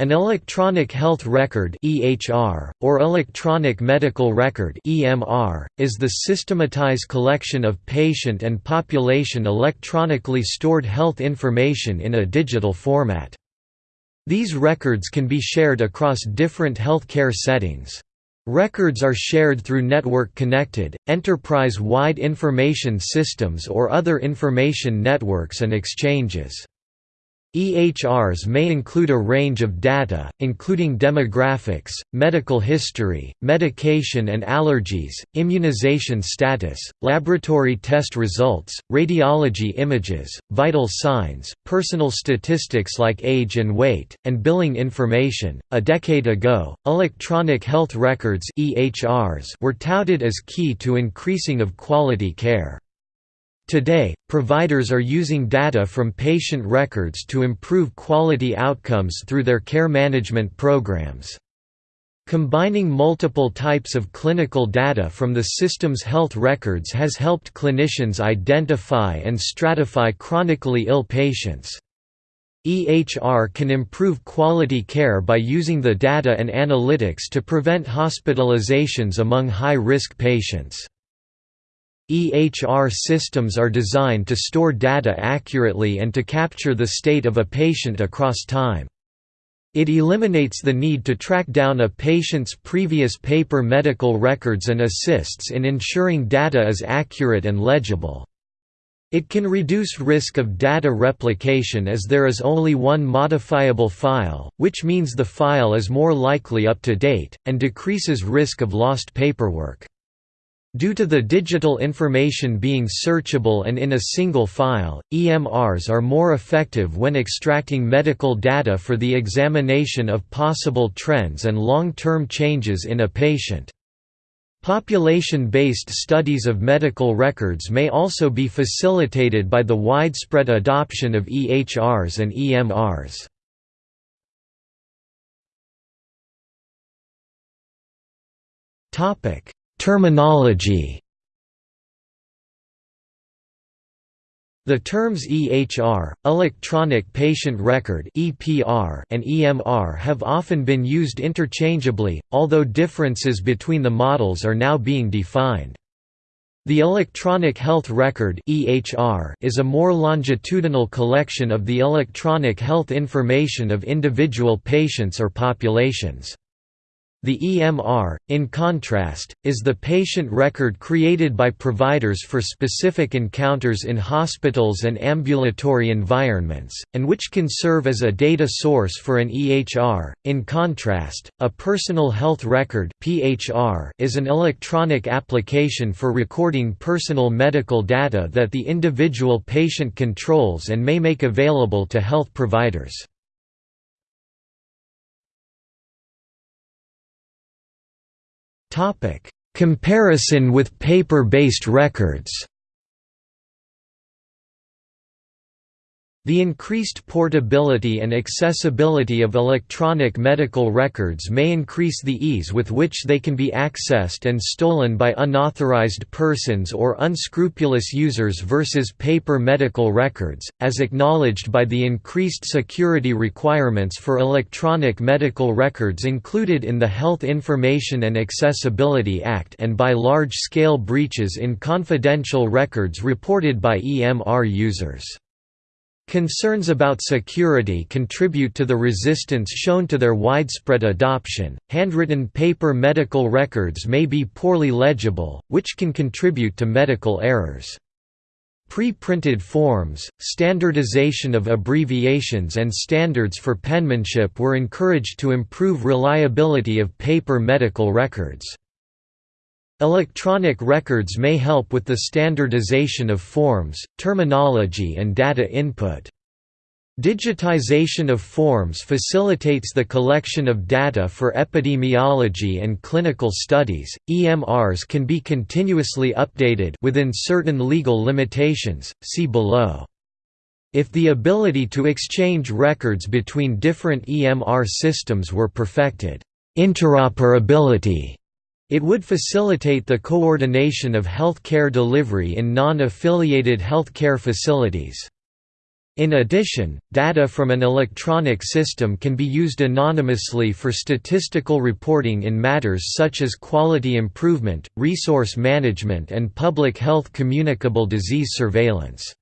An electronic health record (EHR) or electronic medical record (EMR) is the systematized collection of patient and population electronically stored health information in a digital format. These records can be shared across different healthcare settings. Records are shared through network-connected, enterprise-wide information systems or other information networks and exchanges. EHRs may include a range of data, including demographics, medical history, medication and allergies, immunization status, laboratory test results, radiology images, vital signs, personal statistics like age and weight, and billing information. A decade ago, electronic health records (EHRs) were touted as key to increasing of quality care. Today, providers are using data from patient records to improve quality outcomes through their care management programs. Combining multiple types of clinical data from the system's health records has helped clinicians identify and stratify chronically ill patients. EHR can improve quality care by using the data and analytics to prevent hospitalizations among high-risk patients. EHR systems are designed to store data accurately and to capture the state of a patient across time. It eliminates the need to track down a patient's previous paper medical records and assists in ensuring data is accurate and legible. It can reduce risk of data replication as there is only one modifiable file, which means the file is more likely up to date, and decreases risk of lost paperwork. Due to the digital information being searchable and in a single file, EMRs are more effective when extracting medical data for the examination of possible trends and long-term changes in a patient. Population-based studies of medical records may also be facilitated by the widespread adoption of EHRs and EMRs. Topic Terminology The terms EHR, electronic patient record (EPR) and EMR have often been used interchangeably, although differences between the models are now being defined. The electronic health record (EHR) is a more longitudinal collection of the electronic health information of individual patients or populations. The EMR, in contrast, is the patient record created by providers for specific encounters in hospitals and ambulatory environments, and which can serve as a data source for an EHR. In contrast, a personal health record (PHR) is an electronic application for recording personal medical data that the individual patient controls and may make available to health providers. Comparison with paper-based records The increased portability and accessibility of electronic medical records may increase the ease with which they can be accessed and stolen by unauthorized persons or unscrupulous users versus paper medical records, as acknowledged by the increased security requirements for electronic medical records included in the Health Information and Accessibility Act and by large-scale breaches in confidential records reported by EMR users. Concerns about security contribute to the resistance shown to their widespread adoption. Handwritten paper medical records may be poorly legible, which can contribute to medical errors. Pre-printed forms, standardization of abbreviations and standards for penmanship were encouraged to improve reliability of paper medical records. Electronic records may help with the standardization of forms, terminology and data input. Digitization of forms facilitates the collection of data for epidemiology and clinical studies. EMRs can be continuously updated within certain legal limitations. See below. If the ability to exchange records between different EMR systems were perfected, interoperability it would facilitate the coordination of health care delivery in non-affiliated health care facilities. In addition, data from an electronic system can be used anonymously for statistical reporting in matters such as quality improvement, resource management and public health communicable disease surveillance.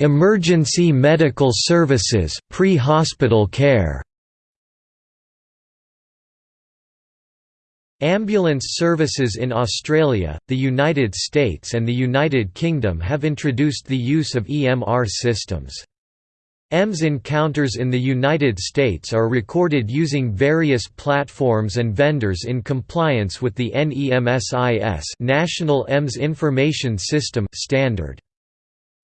Emergency medical services pre-hospital care Ambulance services in Australia, the United States and the United Kingdom have introduced the use of EMR systems. EMS encounters in the United States are recorded using various platforms and vendors in compliance with the NEMSIS National EMS Information System standard.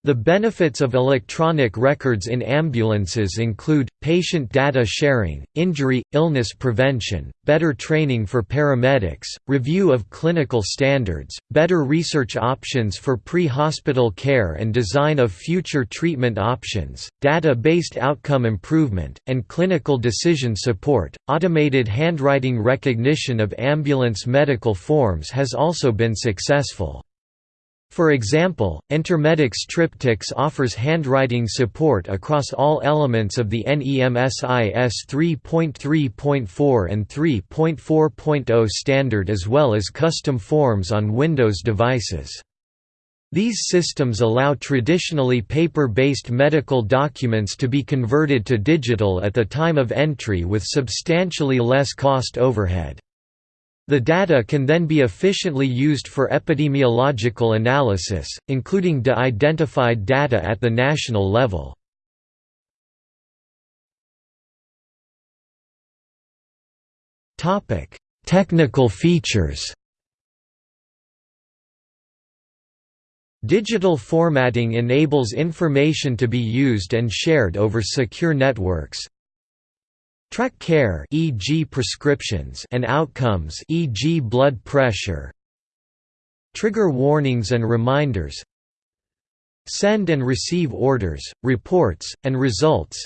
The benefits of electronic records in ambulances include, patient data sharing, injury, illness prevention, better training for paramedics, review of clinical standards, better research options for pre-hospital care and design of future treatment options, data-based outcome improvement, and clinical decision support. Automated handwriting recognition of ambulance medical forms has also been successful. For example, Intermedix TripTix offers handwriting support across all elements of the NEMSIS 3.3.4 and 3.4.0 standard as well as custom forms on Windows devices. These systems allow traditionally paper-based medical documents to be converted to digital at the time of entry with substantially less cost overhead. The data can then be efficiently used for epidemiological analysis, including de-identified data at the national level. Technical features Digital formatting enables information to be used and shared over secure networks, Track care e.g. prescriptions and outcomes e.g. blood pressure. Trigger warnings and reminders. Send and receive orders, reports, and results.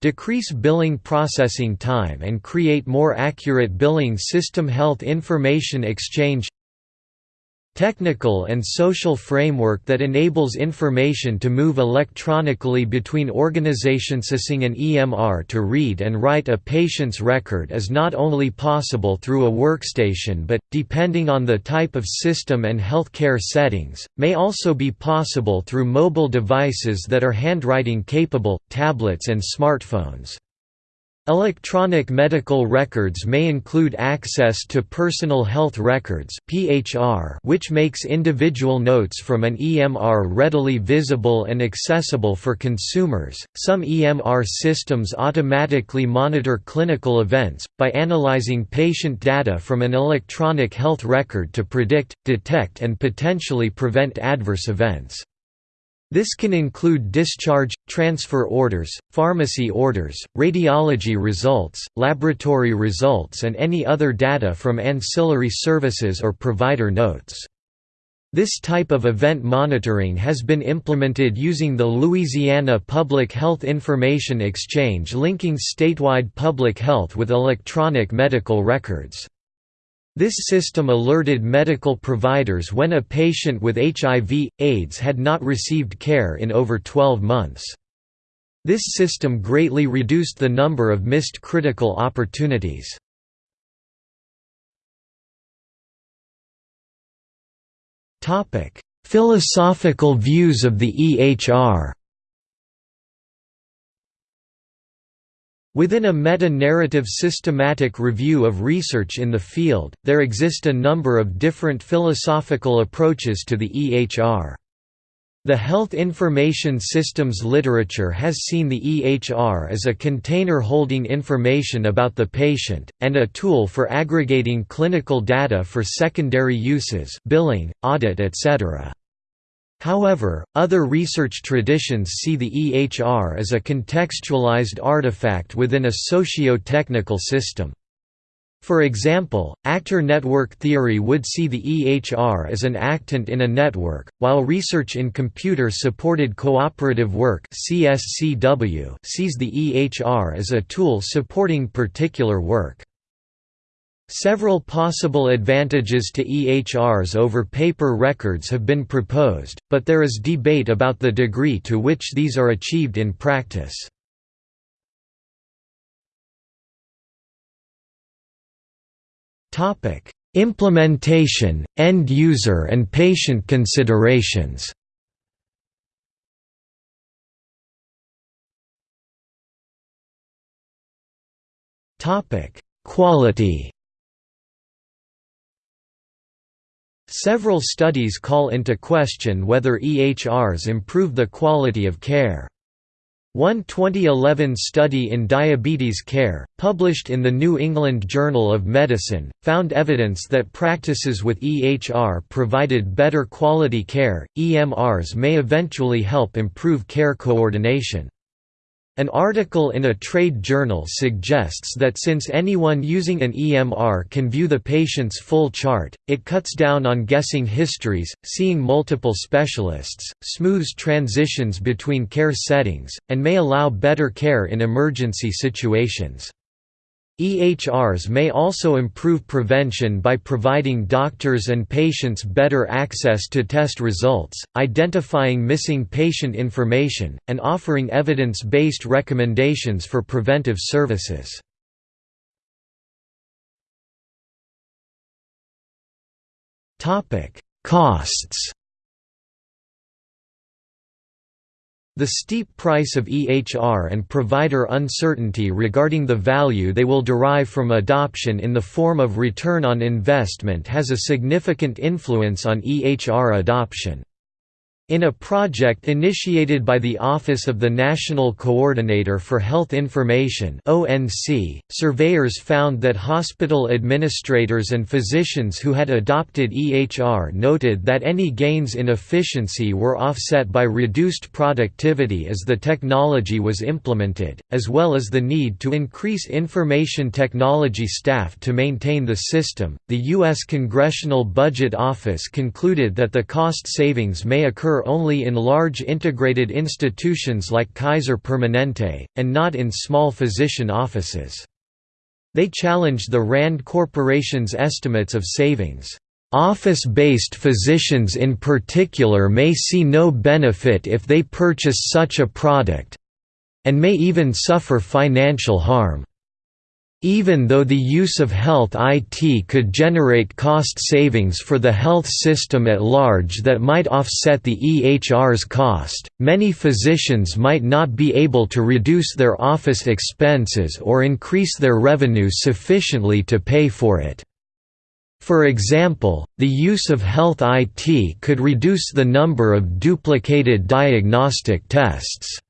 Decrease billing processing time and create more accurate billing system health information exchange technical and social framework that enables information to move electronically between organizations. Using an EMR to read and write a patient's record is not only possible through a workstation but, depending on the type of system and healthcare settings, may also be possible through mobile devices that are handwriting capable, tablets and smartphones. Electronic medical records may include access to personal health records (PHR), which makes individual notes from an EMR readily visible and accessible for consumers. Some EMR systems automatically monitor clinical events by analyzing patient data from an electronic health record to predict, detect and potentially prevent adverse events. This can include discharge, transfer orders, pharmacy orders, radiology results, laboratory results and any other data from ancillary services or provider notes. This type of event monitoring has been implemented using the Louisiana Public Health Information Exchange linking statewide public health with electronic medical records. This system alerted medical providers when a patient with HIV, AIDS had not received care in over 12 months. This system greatly reduced the number of missed critical opportunities. Philosophical views of the EHR Within a meta-narrative systematic review of research in the field, there exist a number of different philosophical approaches to the EHR. The health information systems literature has seen the EHR as a container holding information about the patient, and a tool for aggregating clinical data for secondary uses billing, audit etc. However, other research traditions see the EHR as a contextualized artifact within a socio-technical system. For example, actor network theory would see the EHR as an actant in a network, while research in computer-supported cooperative work sees the EHR as a tool supporting particular work. Several possible advantages to EHRs over paper records have been proposed, but there is debate about the degree to which these are achieved in practice. Implementation, end user and patient considerations Quality Several studies call into question whether EHRs improve the quality of care. One 2011 study in diabetes care, published in the New England Journal of Medicine, found evidence that practices with EHR provided better quality care. EMRs may eventually help improve care coordination. An article in a trade journal suggests that since anyone using an EMR can view the patient's full chart, it cuts down on guessing histories, seeing multiple specialists, smooths transitions between care settings, and may allow better care in emergency situations. EHRs may also improve prevention by providing doctors and patients better access to test results, identifying missing patient information, and offering evidence-based recommendations for preventive services. Costs The steep price of EHR and provider uncertainty regarding the value they will derive from adoption in the form of return on investment has a significant influence on EHR adoption. In a project initiated by the Office of the National Coordinator for Health Information (ONC), surveyors found that hospital administrators and physicians who had adopted EHR noted that any gains in efficiency were offset by reduced productivity as the technology was implemented, as well as the need to increase information technology staff to maintain the system. The U.S. Congressional Budget Office concluded that the cost savings may occur only in large integrated institutions like Kaiser Permanente, and not in small physician offices. They challenged the RAND Corporation's estimates of savings. Office-based physicians in particular may see no benefit if they purchase such a product—and may even suffer financial harm. Even though the use of health IT could generate cost savings for the health system at large that might offset the EHR's cost, many physicians might not be able to reduce their office expenses or increase their revenue sufficiently to pay for it. For example, the use of health IT could reduce the number of duplicated diagnostic tests.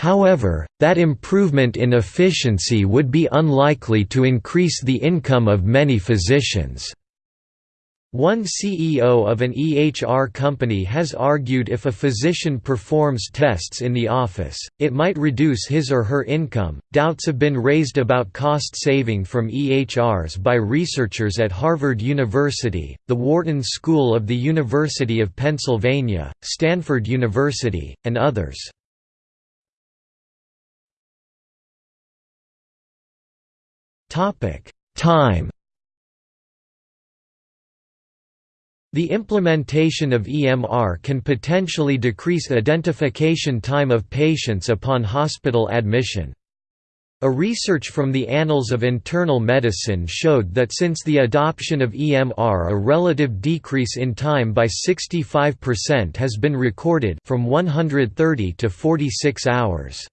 However, that improvement in efficiency would be unlikely to increase the income of many physicians. One CEO of an EHR company has argued if a physician performs tests in the office, it might reduce his or her income. Doubts have been raised about cost saving from EHRs by researchers at Harvard University, the Wharton School of the University of Pennsylvania, Stanford University, and others. Time. The implementation of EMR can potentially decrease identification time of patients upon hospital admission. A research from the Annals of Internal Medicine showed that since the adoption of EMR a relative decrease in time by 65% has been recorded from 130 to 46 hours.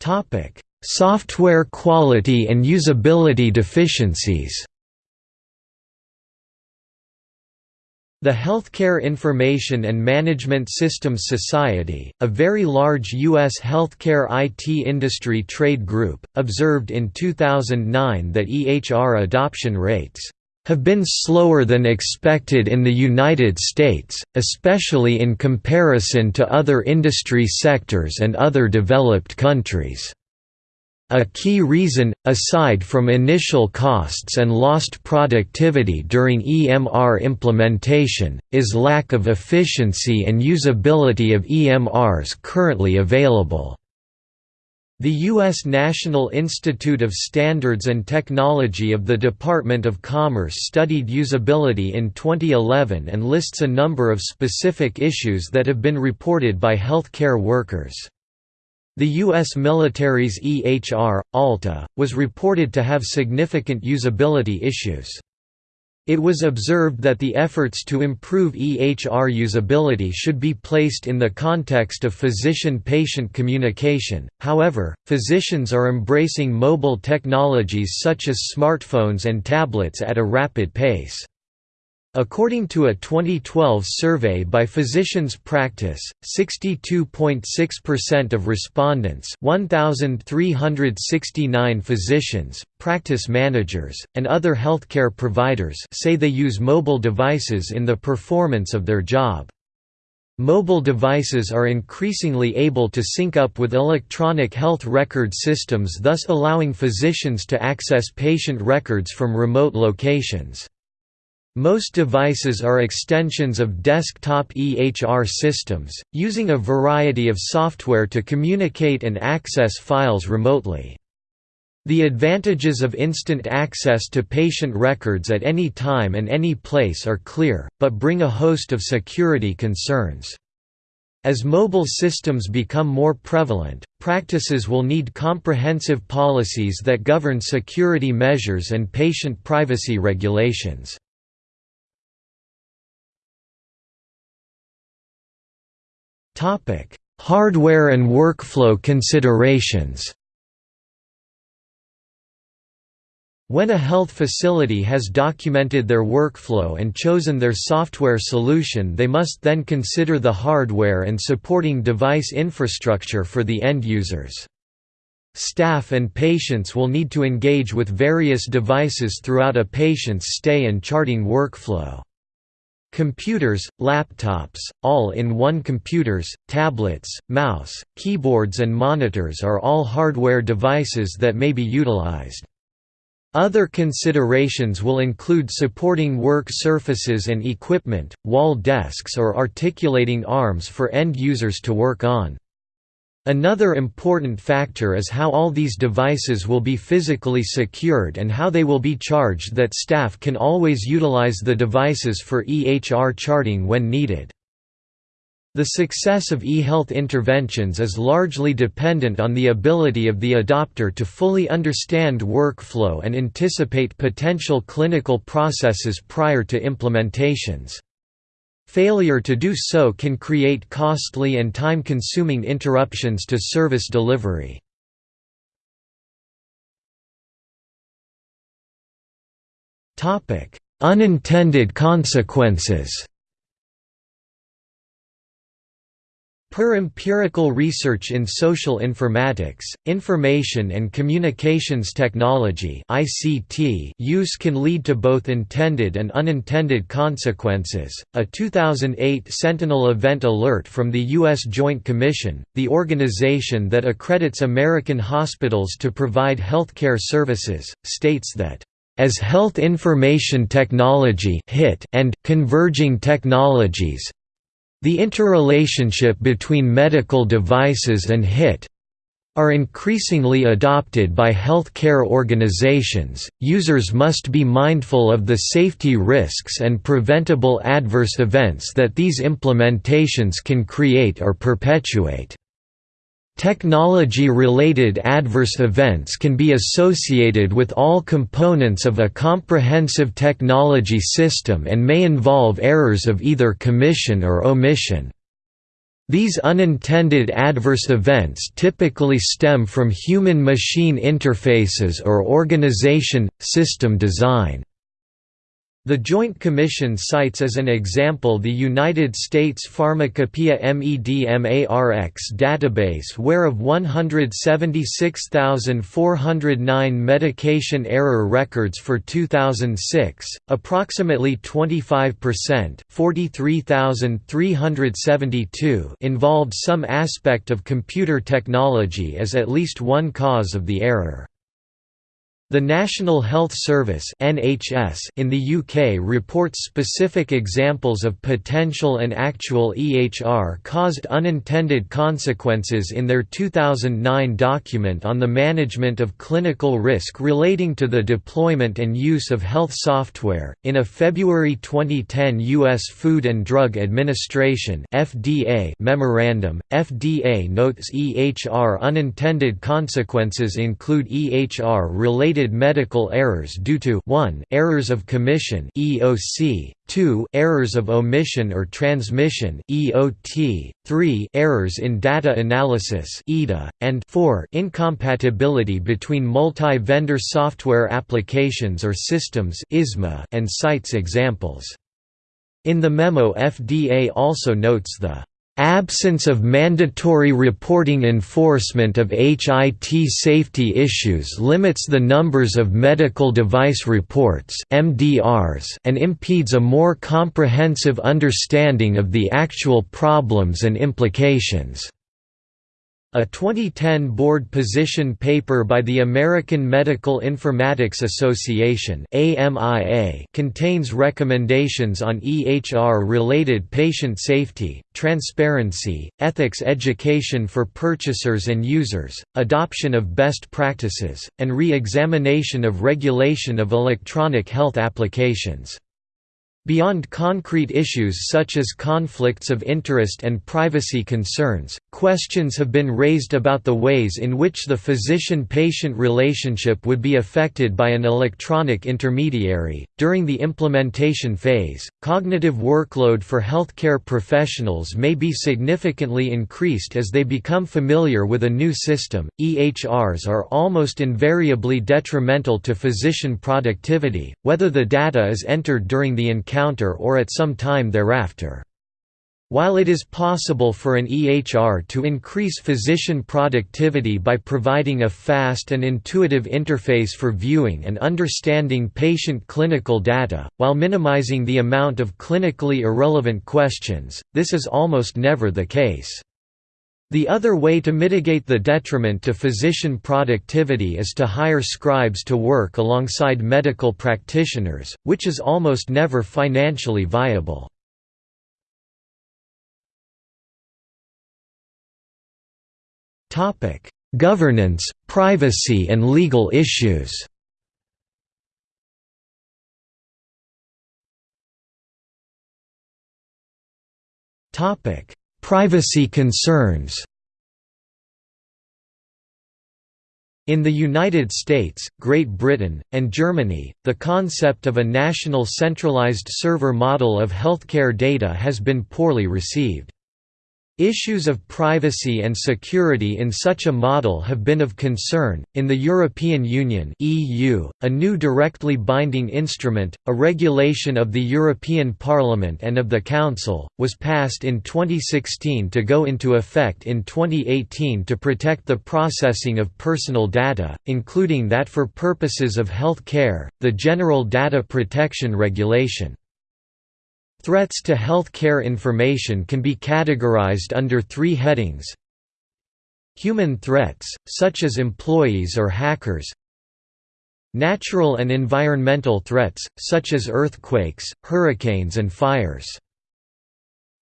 Topic: Software quality and usability deficiencies. The Healthcare Information and Management Systems Society, a very large U.S. healthcare IT industry trade group, observed in 2009 that EHR adoption rates have been slower than expected in the United States, especially in comparison to other industry sectors and other developed countries. A key reason, aside from initial costs and lost productivity during EMR implementation, is lack of efficiency and usability of EMRs currently available. The U.S. National Institute of Standards and Technology of the Department of Commerce studied usability in 2011 and lists a number of specific issues that have been reported by health care workers. The U.S. military's EHR, AHLTA, was reported to have significant usability issues. It was observed that the efforts to improve EHR usability should be placed in the context of physician-patient communication, however, physicians are embracing mobile technologies such as smartphones and tablets at a rapid pace. According to a 2012 survey by Physicians Practice, 62.6% of respondents 1,369 physicians, practice managers, and other healthcare providers say they use mobile devices in the performance of their job. Mobile devices are increasingly able to sync up with electronic health record systems thus allowing physicians to access patient records from remote locations. Most devices are extensions of desktop EHR systems, using a variety of software to communicate and access files remotely. The advantages of instant access to patient records at any time and any place are clear, but bring a host of security concerns. As mobile systems become more prevalent, practices will need comprehensive policies that govern security measures and patient privacy regulations. Topic: Hardware and workflow considerations. When a health facility has documented their workflow and chosen their software solution they must then consider the hardware and supporting device infrastructure for the end users. Staff and patients will need to engage with various devices throughout a patient's stay and charting workflow. Computers, laptops, all-in-one computers, tablets, mouse, keyboards and monitors are all hardware devices that may be utilized. Other considerations will include supporting work surfaces and equipment, wall desks or articulating arms for end users to work on. Another important factor is how all these devices will be physically secured and how they will be charged that staff can always utilize the devices for EHR charting when needed. The success of e-health interventions is largely dependent on the ability of the adopter to fully understand workflow and anticipate potential clinical processes prior to implementations. Failure to do so can create costly and time-consuming interruptions to service delivery. Unintended consequences Per empirical research in social informatics, information and communications technology (ICT) use can lead to both intended and unintended consequences. A 2008 Sentinel event alert from the US Joint Commission, the organization that accredits American hospitals to provide healthcare services, states that as health information technology and converging technologies the interrelationship between medical devices and HIT are increasingly adopted by healthcare organizations. Users must be mindful of the safety risks and preventable adverse events that these implementations can create or perpetuate. Technology-related adverse events can be associated with all components of a comprehensive technology system and may involve errors of either commission or omission. These unintended adverse events typically stem from human-machine interfaces or organization, system design. The Joint Commission cites as an example the United States Pharmacopoeia MEDMARX database where of 176,409 medication error records for 2006, approximately 25% 43,372 involved some aspect of computer technology as at least one cause of the error. The National Health Service in the UK reports specific examples of potential and actual EHR caused unintended consequences in their 2009 document on the management of clinical risk relating to the deployment and use of health software. In a February 2010 US Food and Drug Administration (FDA) memorandum, FDA notes EHR unintended consequences include EHR related medical errors due to 1 errors of commission EOC, 2 errors of omission or transmission EOT, 3 errors in data analysis EDA, and 4 incompatibility between multi-vendor software applications or systems ISMA and cites examples. In the memo FDA also notes the Absence of mandatory reporting enforcement of HIT safety issues limits the numbers of medical device reports MDRs and impedes a more comprehensive understanding of the actual problems and implications. A 2010 board position paper by the American Medical Informatics Association contains recommendations on EHR-related patient safety, transparency, ethics education for purchasers and users, adoption of best practices, and re-examination of regulation of electronic health applications. Beyond concrete issues such as conflicts of interest and privacy concerns, questions have been raised about the ways in which the physician patient relationship would be affected by an electronic intermediary. During the implementation phase, cognitive workload for healthcare professionals may be significantly increased as they become familiar with a new system. EHRs are almost invariably detrimental to physician productivity, whether the data is entered during the encounter encounter or at some time thereafter. While it is possible for an EHR to increase physician productivity by providing a fast and intuitive interface for viewing and understanding patient clinical data, while minimizing the amount of clinically irrelevant questions, this is almost never the case. The other way to mitigate the detriment to physician productivity is to hire scribes to work alongside medical practitioners, which is almost never financially viable. Governance, privacy and legal issues Topic: Privacy concerns In the United States, Great Britain, and Germany, the concept of a national centralized server model of healthcare data has been poorly received. Issues of privacy and security in such a model have been of concern. In the European Union (EU), a new directly binding instrument, a regulation of the European Parliament and of the Council, was passed in 2016 to go into effect in 2018 to protect the processing of personal data, including that for purposes of health care, the General Data Protection Regulation. Threats to health care information can be categorized under three headings. Human threats, such as employees or hackers. Natural and environmental threats, such as earthquakes, hurricanes and fires.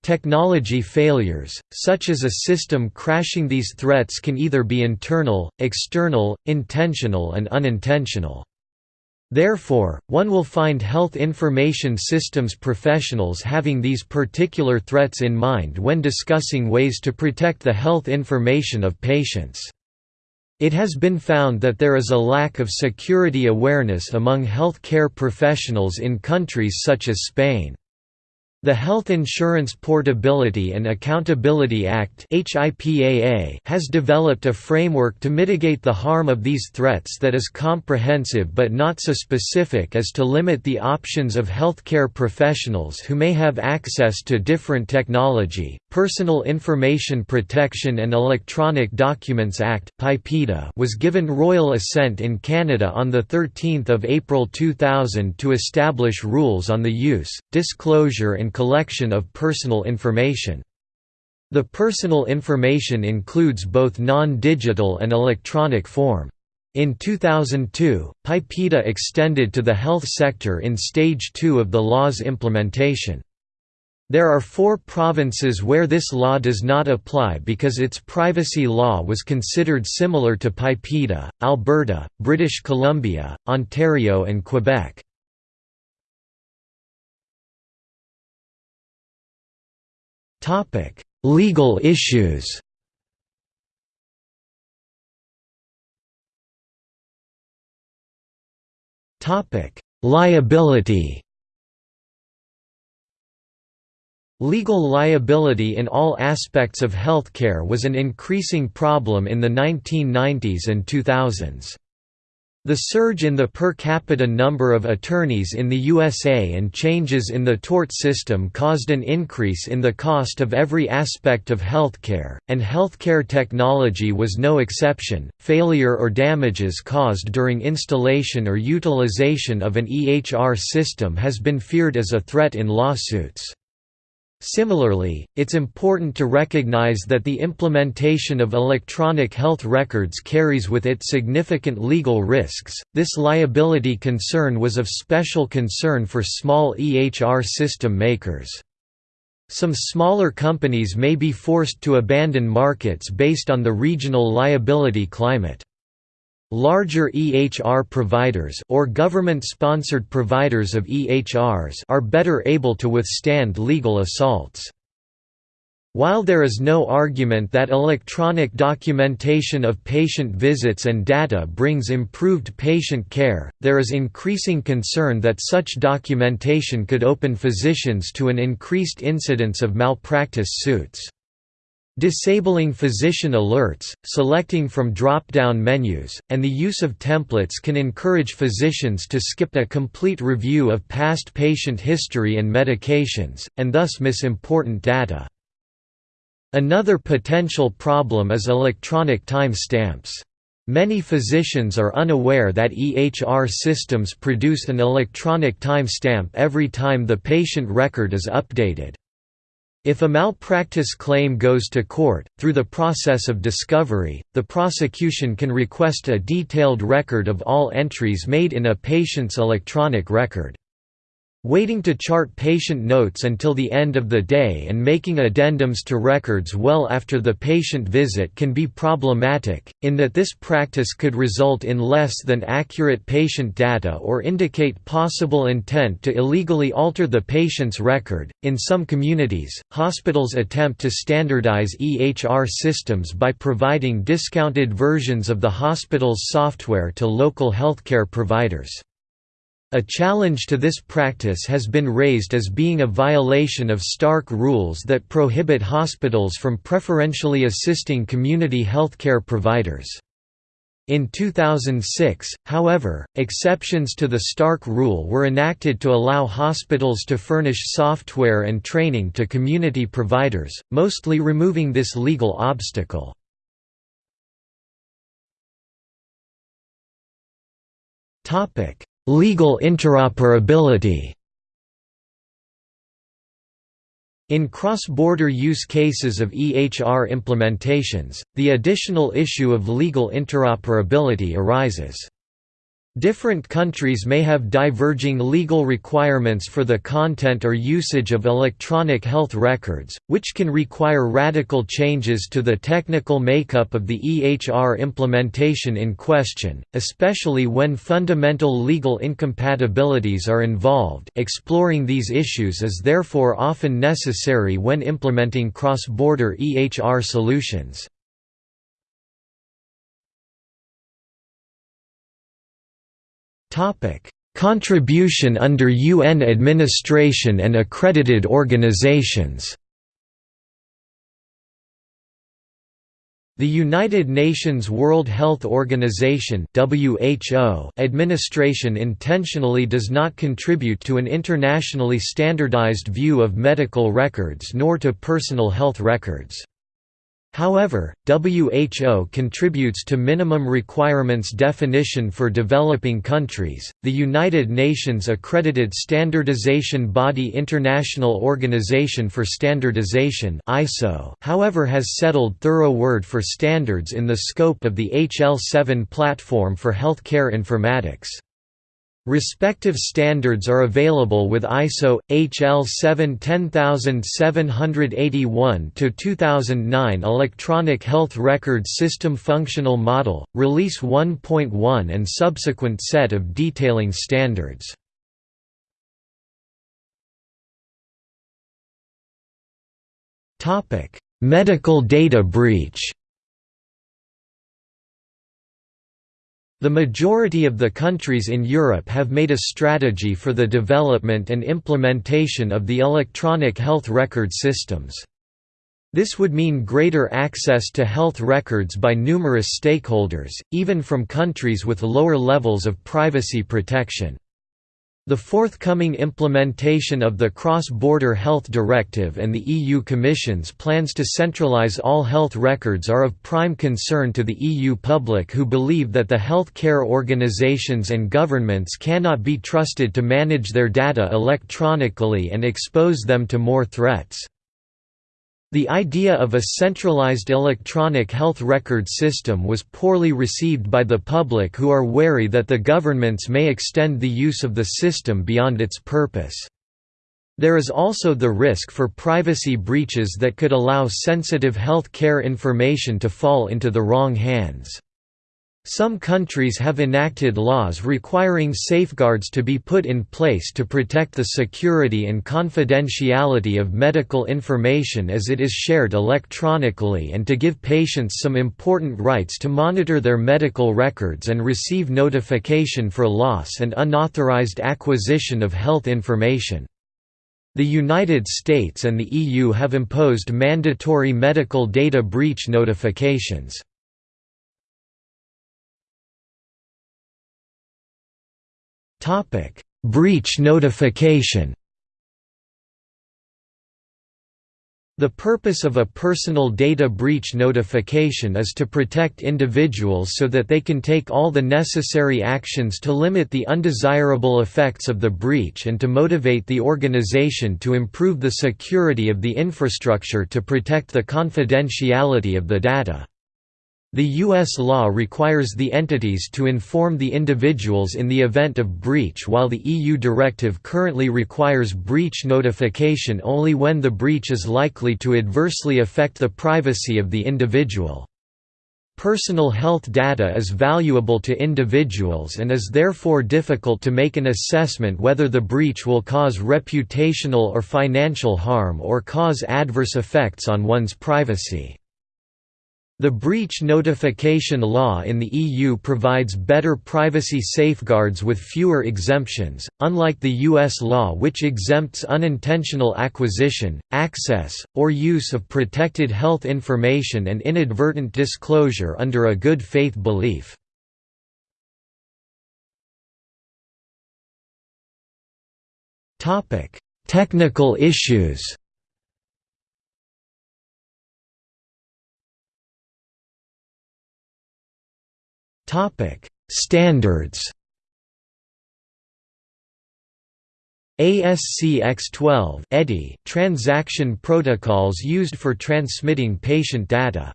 Technology failures, such as a system crashing These threats can either be internal, external, intentional and unintentional. Therefore, one will find health information systems professionals having these particular threats in mind when discussing ways to protect the health information of patients. It has been found that there is a lack of security awareness among health care professionals in countries such as Spain. The Health Insurance Portability and Accountability Act has developed a framework to mitigate the harm of these threats that is comprehensive but not so specific as to limit the options of healthcare professionals who may have access to different technology. Personal Information Protection and Electronic Documents Act was given royal assent in Canada on 13 April 2000 to establish rules on the use, disclosure and collection of personal information. The personal information includes both non-digital and electronic form. In 2002, PIPEDA extended to the health sector in Stage 2 of the law's implementation. There are four provinces where this law does not apply because its privacy law was considered similar to PIPEDA, Alberta, British Columbia, Ontario and Quebec. Legal issues. Topic: Liability. Legal liability in all aspects of healthcare was an increasing problem in the 1990s and 2000s. The surge in the per capita number of attorneys in the USA and changes in the tort system caused an increase in the cost of every aspect of healthcare, and healthcare technology was no exception. Failure or damages caused during installation or utilization of an EHR system has been feared as a threat in lawsuits. Similarly, it's important to recognize that the implementation of electronic health records carries with it significant legal risks. This liability concern was of special concern for small EHR system makers. Some smaller companies may be forced to abandon markets based on the regional liability climate. Larger EHR providers or government-sponsored providers of EHRs are better able to withstand legal assaults. While there is no argument that electronic documentation of patient visits and data brings improved patient care, there is increasing concern that such documentation could open physicians to an increased incidence of malpractice suits. Disabling physician alerts, selecting from drop-down menus, and the use of templates can encourage physicians to skip a complete review of past patient history and medications, and thus miss important data. Another potential problem is electronic time stamps. Many physicians are unaware that EHR systems produce an electronic timestamp every time the patient record is updated. If a malpractice claim goes to court, through the process of discovery, the prosecution can request a detailed record of all entries made in a patient's electronic record. Waiting to chart patient notes until the end of the day and making addendums to records well after the patient visit can be problematic, in that this practice could result in less than accurate patient data or indicate possible intent to illegally alter the patient's record. In some communities, hospitals attempt to standardize EHR systems by providing discounted versions of the hospital's software to local healthcare providers. A challenge to this practice has been raised as being a violation of Stark rules that prohibit hospitals from preferentially assisting community healthcare providers. In 2006, however, exceptions to the Stark rule were enacted to allow hospitals to furnish software and training to community providers, mostly removing this legal obstacle. Topic: Legal interoperability In cross-border use cases of EHR implementations, the additional issue of legal interoperability arises. Different countries may have diverging legal requirements for the content or usage of electronic health records, which can require radical changes to the technical makeup of the EHR implementation in question, especially when fundamental legal incompatibilities are involved exploring these issues is therefore often necessary when implementing cross-border EHR solutions. Contribution under UN administration and accredited organizations The United Nations World Health Organization (WHO) administration intentionally does not contribute to an internationally standardized view of medical records nor to personal health records. However, WHO contributes to minimum requirements definition for developing countries. The United Nations accredited standardization body International Organization for Standardization (ISO), however, has settled thorough word for standards in the scope of the HL7 platform for healthcare informatics. Respective standards are available with ISO HL 7 10781 2009 Electronic Health Record System Functional Model, Release 1.1 and subsequent set of detailing standards. Medical data breach The majority of the countries in Europe have made a strategy for the development and implementation of the electronic health record systems. This would mean greater access to health records by numerous stakeholders, even from countries with lower levels of privacy protection. The forthcoming implementation of the Cross-Border Health Directive and the EU Commission's plans to centralise all health records are of prime concern to the EU public who believe that the health care organisations and governments cannot be trusted to manage their data electronically and expose them to more threats. The idea of a centralized electronic health record system was poorly received by the public who are wary that the governments may extend the use of the system beyond its purpose. There is also the risk for privacy breaches that could allow sensitive health care information to fall into the wrong hands. Some countries have enacted laws requiring safeguards to be put in place to protect the security and confidentiality of medical information as it is shared electronically and to give patients some important rights to monitor their medical records and receive notification for loss and unauthorized acquisition of health information. The United States and the EU have imposed mandatory medical data breach notifications. Breach notification. The purpose of a personal data breach notification is to protect individuals so that they can take all the necessary actions to limit the undesirable effects of the breach and to motivate the organization to improve the security of the infrastructure to protect the confidentiality of the data. The U.S. law requires the entities to inform the individuals in the event of breach while the EU directive currently requires breach notification only when the breach is likely to adversely affect the privacy of the individual. Personal health data is valuable to individuals and is therefore difficult to make an assessment whether the breach will cause reputational or financial harm or cause adverse effects on one's privacy. The breach notification law in the EU provides better privacy safeguards with fewer exemptions, unlike the US law which exempts unintentional acquisition, access, or use of protected health information and inadvertent disclosure under a good faith belief. Technical issues Topic: Standards. ASCX12 EDI transaction protocols used for transmitting patient data.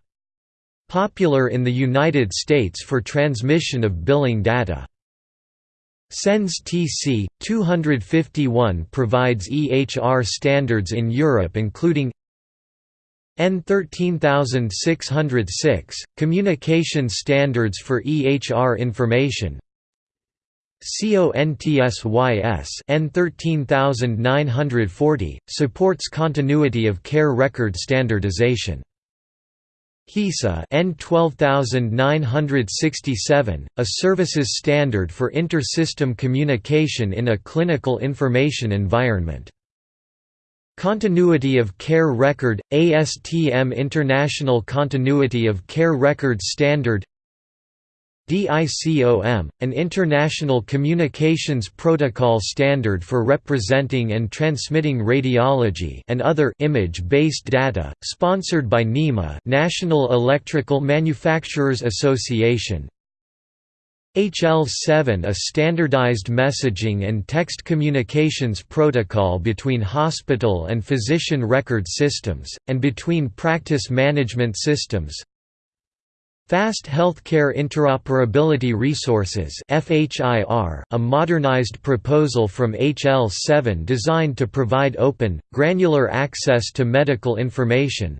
Popular in the United States for transmission of billing data. CEN's TC 251 provides EHR standards in Europe including EN 13606, Communication Standards for EHR Information CONTSYS EN 13940, supports continuity of care record standardization. HISA EN 12967, a services standard for inter-system communication in a clinical information environment. Continuity of Care Record – ASTM International Continuity of Care Record Standard DICOM, an international communications protocol standard for representing and transmitting radiology and other image-based data, sponsored by NEMA National Electrical Manufacturers Association. HL7 a standardized messaging and text communications protocol between hospital and physician record systems, and between practice management systems, Fast Healthcare Interoperability Resources a modernized proposal from HL7 designed to provide open, granular access to medical information.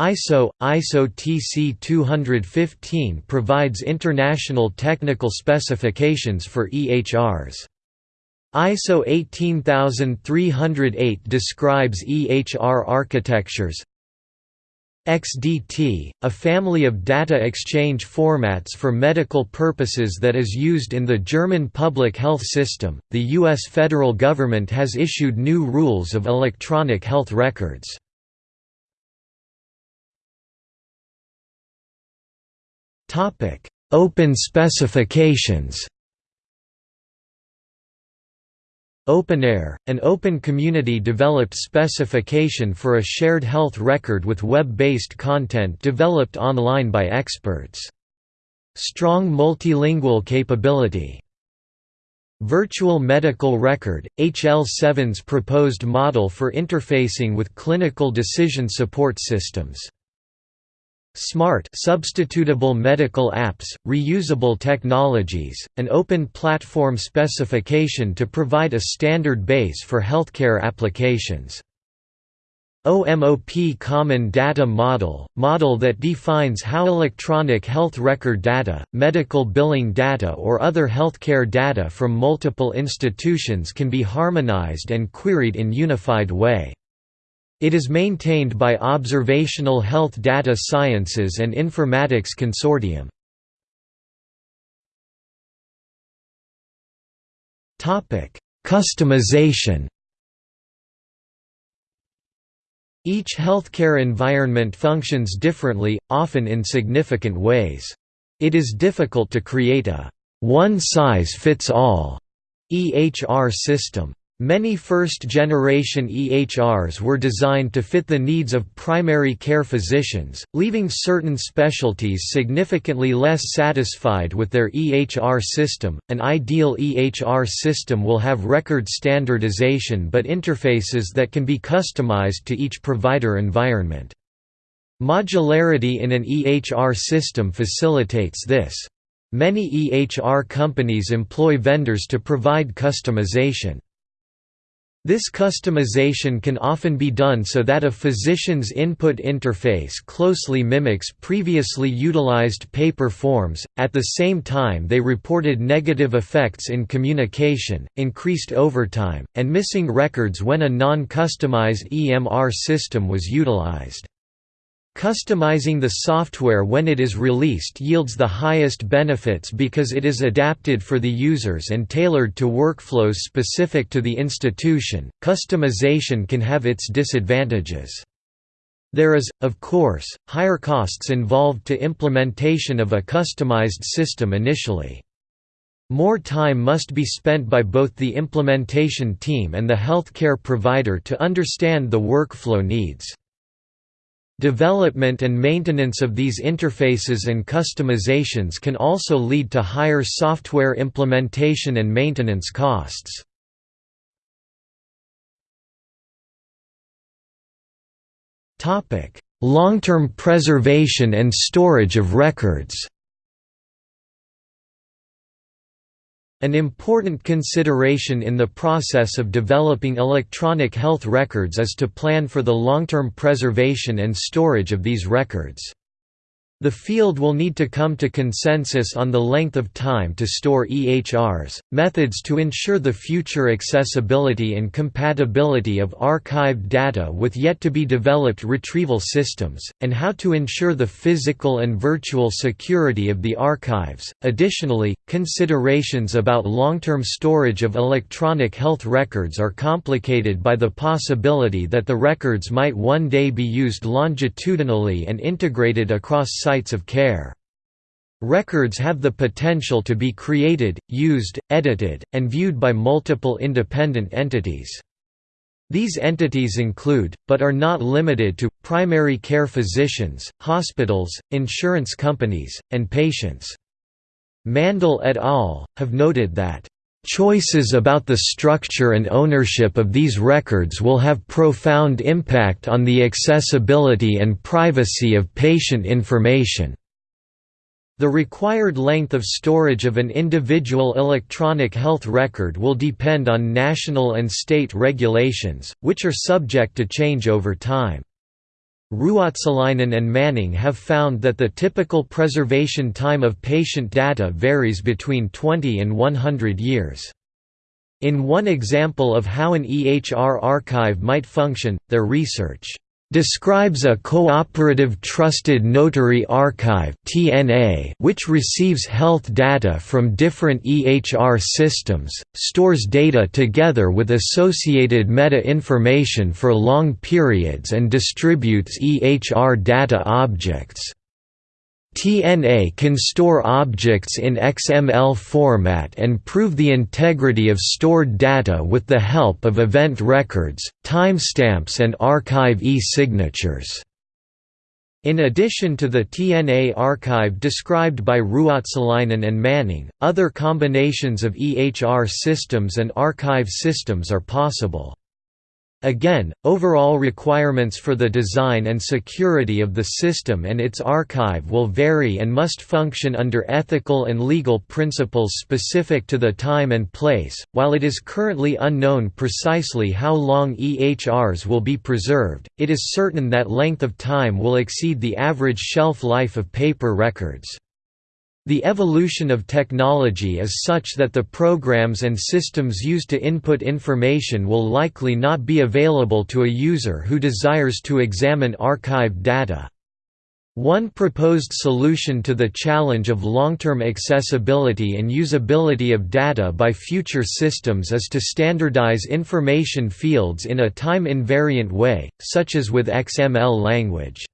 ISO – ISO TC 215 provides international technical specifications for EHRs. ISO 18308 describes EHR architectures, XDT, a family of data exchange formats for medical purposes that is used in the German public health system. The U.S. federal government has issued new rules of electronic health records. Open specifications. openEHR, an open community-developed specification for a shared health record with web-based content developed online by experts. Strong multilingual capability. Virtual Medical Record, HL7's proposed model for interfacing with clinical decision support systems Smart substitutable medical apps, reusable technologies, an open platform specification to provide a standard base for healthcare applications. OMOP Common Data Model – model that defines how electronic health record data, medical billing data or other healthcare data from multiple institutions can be harmonized and queried in unified way. It is maintained by Observational Health Data Sciences and Informatics Consortium. Customization Each healthcare environment functions differently, often in significant ways. It is difficult to create a one-size-fits-all EHR system. Many first-generation EHRs were designed to fit the needs of primary care physicians, leaving certain specialties significantly less satisfied with their EHR system. An ideal EHR system will have record standardization but interfaces that can be customized to each provider environment. Modularity in an EHR system facilitates this. Many EHR companies employ vendors to provide customization. This customization can often be done so that a physician's input interface closely mimics previously utilized paper forms, at the same time they reported negative effects in communication, increased overtime, and missing records when a non-customized EMR system was utilized. Customizing the software when it is released yields the highest benefits because it is adapted for the users and tailored to workflows specific to the institution. Customization can have its disadvantages. There is, of course, higher costs involved to implementation of a customized system initially. More time must be spent by both the implementation team and the healthcare provider to understand the workflow needs. Development and maintenance of these interfaces and customizations can also lead to higher software implementation and maintenance costs. Long-term preservation and storage of records An important consideration in the process of developing electronic health records is to plan for the long-term preservation and storage of these records. The field will need to come to consensus on the length of time to store EHRs, methods to ensure the future accessibility and compatibility of archived data with yet-to-be-developed retrieval systems, and how to ensure the physical and virtual security of the archives. Additionally, considerations about long-term storage of electronic health records are complicated by the possibility that the records might one day be used longitudinally and integrated across sites of care. Records have the potential to be created, used, edited, and viewed by multiple independent entities. These entities include, but are not limited to, primary care physicians, hospitals, insurance companies, and patients. Mandl et al. have noted that Choices about the structure and ownership of these records will have profound impact on the accessibility and privacy of patient information. The required length of storage of an individual electronic health record will depend on national and state regulations, which are subject to change over time. Ruotsalainen and Manning have found that the typical preservation time of patient data varies between 20 and 100 years. In one example of how an EHR archive might function, their research describes a cooperative trusted notary archive (TNA) which receives health data from different EHR systems, stores data together with associated meta-information for long periods and distributes EHR data objects. TNA can store objects in XML format and prove the integrity of stored data with the help of event records, timestamps and archive e-signatures. In addition to the TNA archive described by Ruotsalainen and Manning, other combinations of EHR systems and archive systems are possible. Again, overall requirements for the design and security of the system and its archive will vary and must function under ethical and legal principles specific to the time and place. While it is currently unknown precisely how long EHRs will be preserved, it is certain that length of time will exceed the average shelf life of paper records. The evolution of technology is such that the programs and systems used to input information will likely not be available to a user who desires to examine archived data. One proposed solution to the challenge of long-term accessibility and usability of data by future systems is to standardize information fields in a time-invariant way, such as with XML language.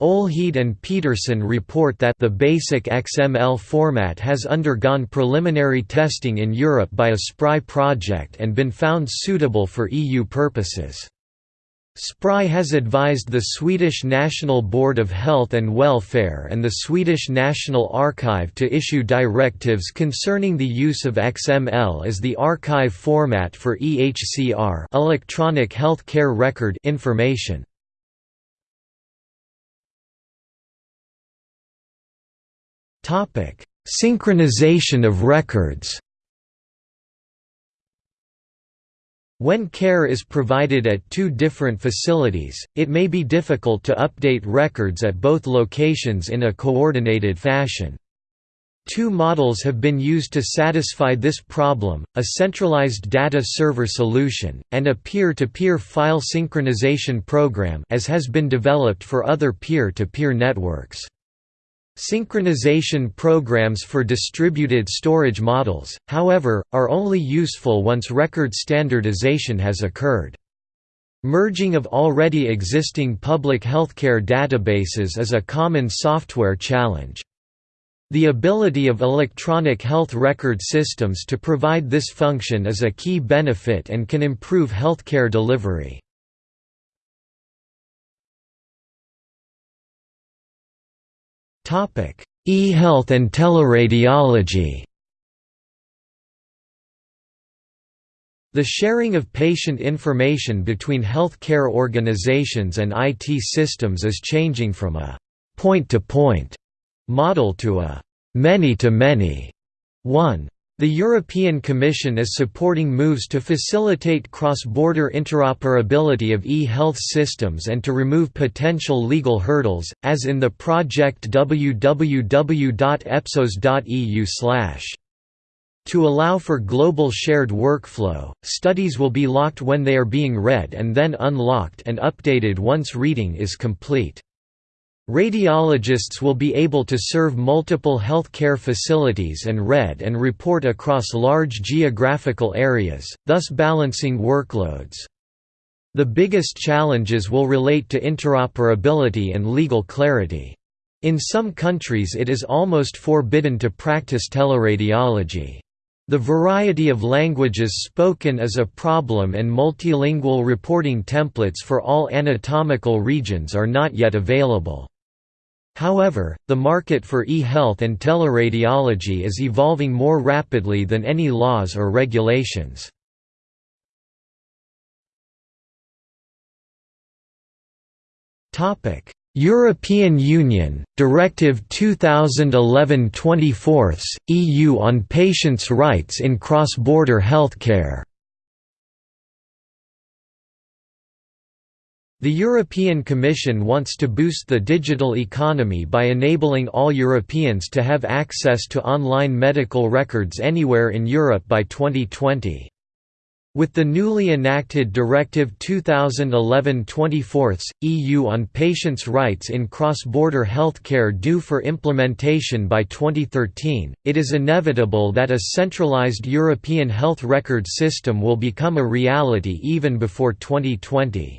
Olhede and Peterson report that the basic XML format has undergone preliminary testing in Europe by a SPRI project and been found suitable for EU purposes. SPRI has advised the Swedish National Board of Health and Welfare and the Swedish National Archive to issue directives concerning the use of XML as the archive format for EHCR electronic health care record information. Topic: Synchronization of records. When care is provided at two different facilities, it may be difficult to update records at both locations in a coordinated fashion. Two models have been used to satisfy this problem, a centralized data server solution, and a peer-to-peer -peer file synchronization program as has been developed for other peer-to-peer -peer networks. Synchronization programs for distributed storage models, however, are only useful once record standardization has occurred. Merging of already existing public healthcare databases is a common software challenge. The ability of electronic health record systems to provide this function is a key benefit and can improve healthcare delivery. E-health and teleradiology The sharing of patient information between health care organizations and IT systems is changing from a «point-to-point» -point model to a «many-to-many» one. The European Commission is supporting moves to facilitate cross-border interoperability of e-health systems and to remove potential legal hurdles, as in the project www.epsos.eu to allow for global shared workflow, studies will be locked when they are being read and then unlocked and updated once reading is complete. Radiologists will be able to serve multiple healthcare facilities and read and report across large geographical areas, thus balancing workloads. The biggest challenges will relate to interoperability and legal clarity. In some countries it is almost forbidden to practice teleradiology. The variety of languages spoken is a problem and multilingual reporting templates for all anatomical regions are not yet available. However, the market for e-health and teleradiology is evolving more rapidly than any laws or regulations. Topic: European Union, Directive 2011-24, EU on patients' rights in cross-border healthcare The European Commission wants to boost the digital economy by enabling all Europeans to have access to online medical records anywhere in Europe by 2020. With the newly enacted Directive 2011-24, EU on patients' rights in cross-border healthcare due for implementation by 2013, it is inevitable that a centralized European health record system will become a reality even before 2020.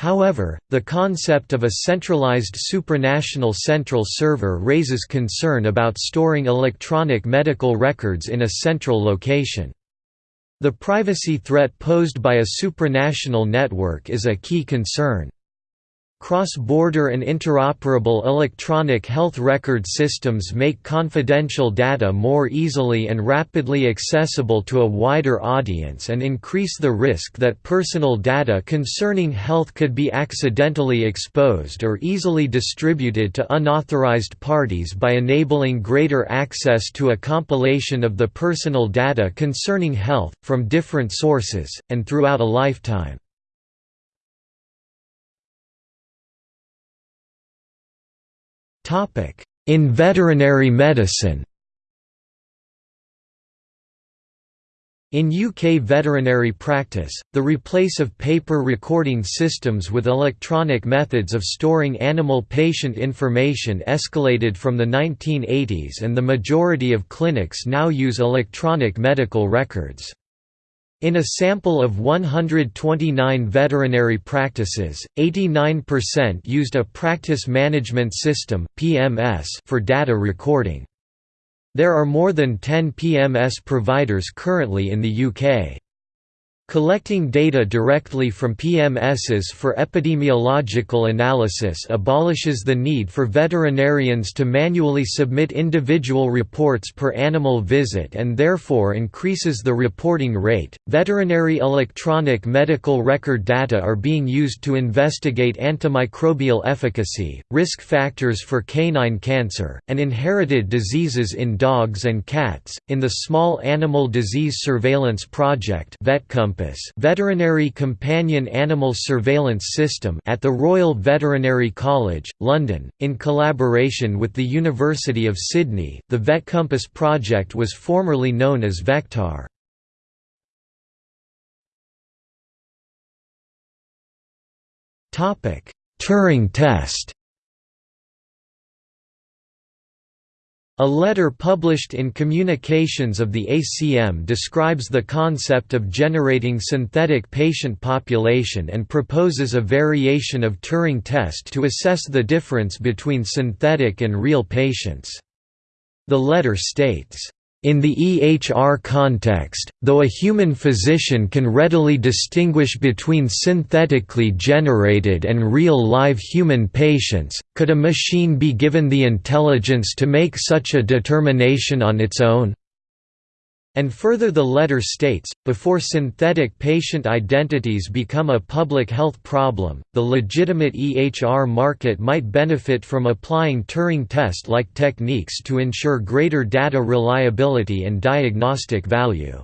However, the concept of a centralized supranational central server raises concern about storing electronic medical records in a central location. The privacy threat posed by a supranational network is a key concern. Cross-border and interoperable electronic health record systems make confidential data more easily and rapidly accessible to a wider audience and increase the risk that personal data concerning health could be accidentally exposed or easily distributed to unauthorized parties by enabling greater access to a compilation of the personal data concerning health, from different sources, and throughout a lifetime. In veterinary medicine In UK veterinary practice, the replace of paper recording systems with electronic methods of storing animal patient information escalated from the 1980s and the majority of clinics now use electronic medical records. In a sample of 129 veterinary practices, 89% used a practice management system (PMS) for data recording. There are more than 10 PMS providers currently in the UK. Collecting data directly from PMSs for epidemiological analysis abolishes the need for veterinarians to manually submit individual reports per animal visit and therefore increases the reporting rate. Veterinary electronic medical record data are being used to investigate antimicrobial efficacy, risk factors for canine cancer, and inherited diseases in dogs and cats. In the Small Animal Disease Surveillance Project, VetCompass veterinary companion animal surveillance system at the Royal Veterinary College, London, in collaboration with the University of Sydney. The VetCompass project was formerly known as Vectar. Turing test A letter published in Communications of the ACM describes the concept of generating synthetic patient population and proposes a variation of Turing test to assess the difference between synthetic and real patients. The letter states, in the EHR context, though a human physician can readily distinguish between synthetically generated and real live human patients, could a machine be given the intelligence to make such a determination on its own? And further the letter states, before synthetic patient identities become a public health problem, the legitimate EHR market might benefit from applying Turing test-like techniques to ensure greater data reliability and diagnostic value.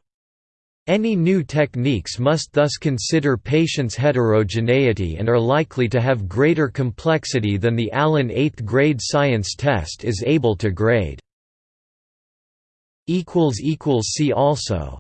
Any new techniques must thus consider patients' heterogeneity and are likely to have greater complexity than the Allen 8th grade science test is able to grade. See also